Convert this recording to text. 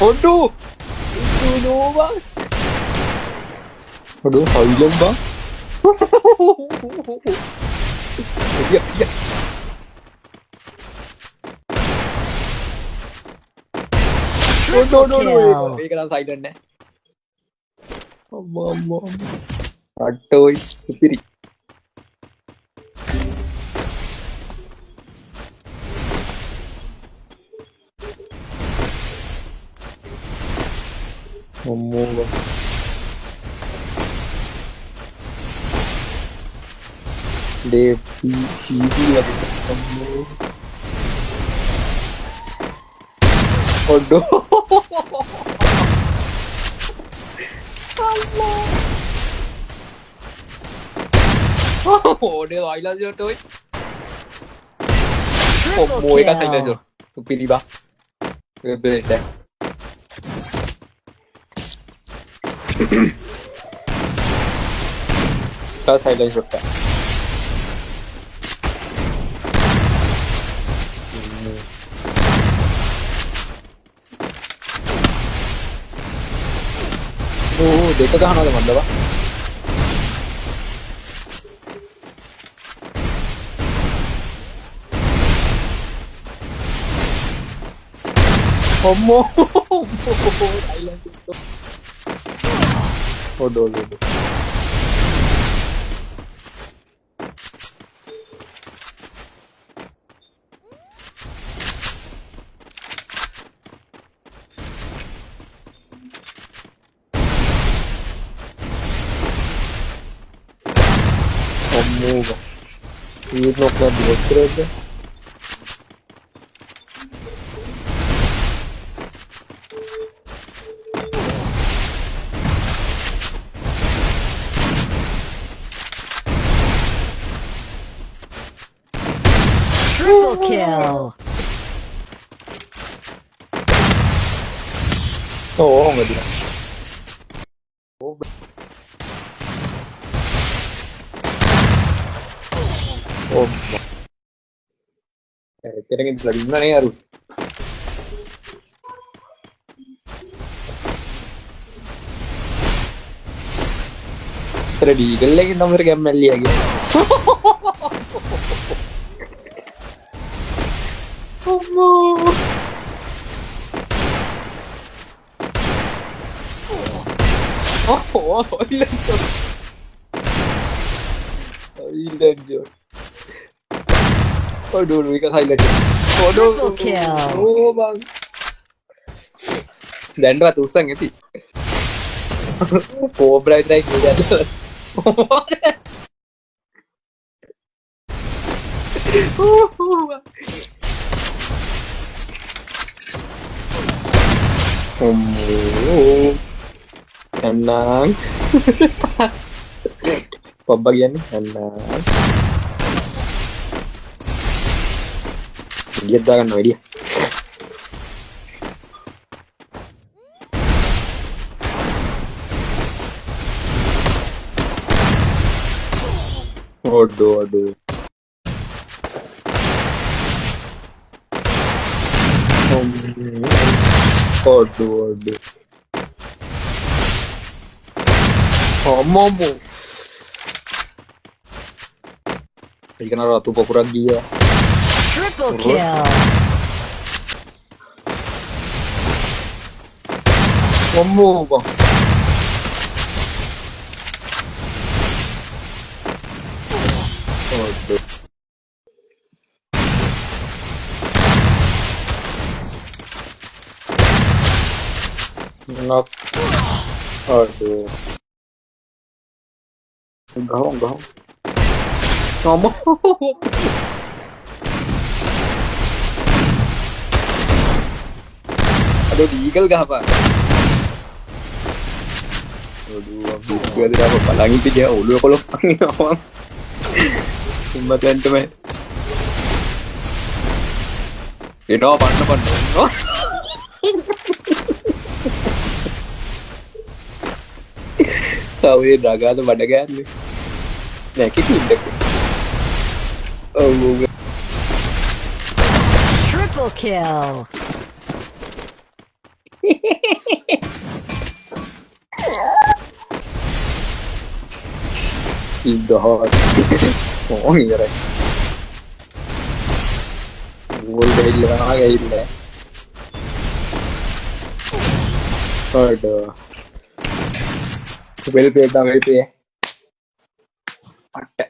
Aduh. Aduh, bang. Aduh, silent bang. Iya, iya. Aduh, aduh, aduh. Ini kena silent eh. Amma, amma. Aduh, supiri. Bang. Dia TV lagi ketemu. Aduh. Allah. Oh, dia Laila je tu. Oh, mùi cái thành này rồi. Tụi pin đi ba. Về về đây. Cái thành này rồi. 오, 내 거도 하나 더 만들어. 어머, 어머, 아일랜드 Rodou, Ludo. Omega. E no club de estrella. Triple kill. Oh, meu Deus. කරගෙනලා ඉන්නනේ අරු ready ගල්ලේ නම් කැම්මල්ලියගේ Oh, hilang Jor. Hilang Jor. Aduh, lu ikan highlight Jor. Aduh. Triple kill. Oh, bang. Dan ratusan ya sih. Cobra strike udah tuh. Henang. Pembagian Henang. Diez dagas no iría. Aduh, aduh. Aduh, aduh. Oh, Momo! Perché non ho dato cura a Dio. Triple kill! Oh, Momo! Oh, No. Oh, dear. Enggak, enggak. Ngomong. Aduh, di eagle gak apa? Aduh, aku juga tidak apa palangi itu dia. Oh, lu kalau panggil awam. Cuma teman-teman. Ini apa apa තවයේ නගාද මඩ ගෑන්නේ නැකි ඉන්නක triple kill oh, well paid, now well paid. But